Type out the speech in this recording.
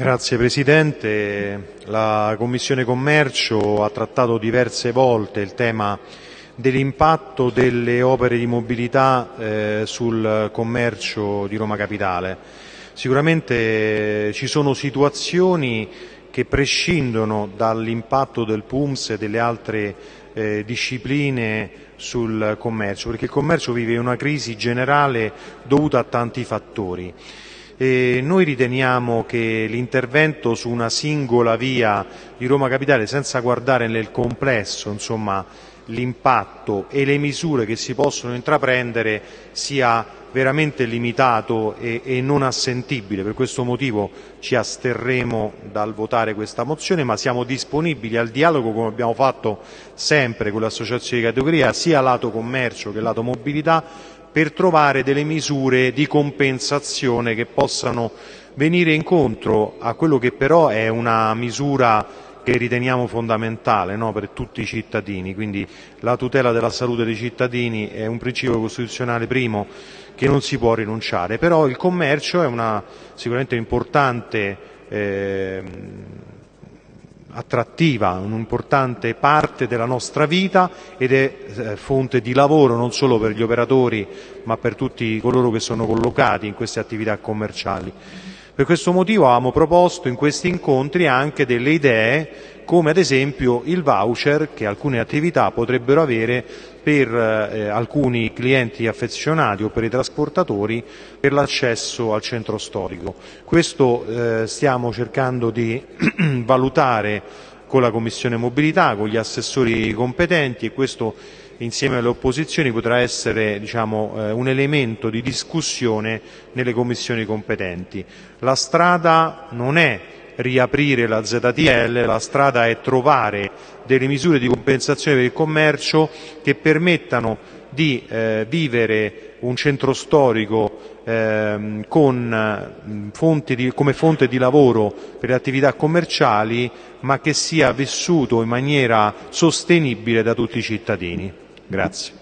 Grazie Presidente. La Commissione Commercio ha trattato diverse volte il tema dell'impatto delle opere di mobilità eh, sul commercio di Roma Capitale. Sicuramente eh, ci sono situazioni che prescindono dall'impatto del PUMS e delle altre eh, discipline sul commercio, perché il commercio vive una crisi generale dovuta a tanti fattori. E noi riteniamo che l'intervento su una singola via di Roma Capitale, senza guardare nel complesso l'impatto e le misure che si possono intraprendere, sia veramente limitato e, e, non assentibile. Per questo motivo ci asterremo dal votare questa mozione, ma siamo disponibili al dialogo come abbiamo fatto sempre con le associazioni di categoria, sia lato commercio che lato mobilità, per trovare delle misure di compensazione che possano venire incontro a quello che però è una misura che riteniamo fondamentale no, per tutti i cittadini, quindi la tutela della salute dei cittadini è un principio costituzionale primo che non si può rinunciare, però il commercio è una sicuramente importante eh, attrattiva, un'importante parte della nostra vita ed è eh, fonte di lavoro non solo per gli operatori ma per tutti coloro che sono collocati in queste attività commerciali. Per questo motivo avevamo proposto in questi incontri anche delle idee come ad esempio il voucher che alcune attività potrebbero avere per eh, alcuni clienti affezionati o per i trasportatori per l'accesso al centro storico. Questo eh, stiamo cercando di valutare con la Commissione Mobilità, con gli assessori competenti e questo insieme alle opposizioni potrà essere diciamo, eh, un elemento di discussione nelle commissioni competenti. La strada non è riaprire la ZTL, la strada è trovare delle misure di compensazione per il commercio che permettano di eh, vivere un centro storico eh, con, fonti di, come fonte di lavoro per le attività commerciali, ma che sia vissuto in maniera sostenibile da tutti i cittadini. Grazie.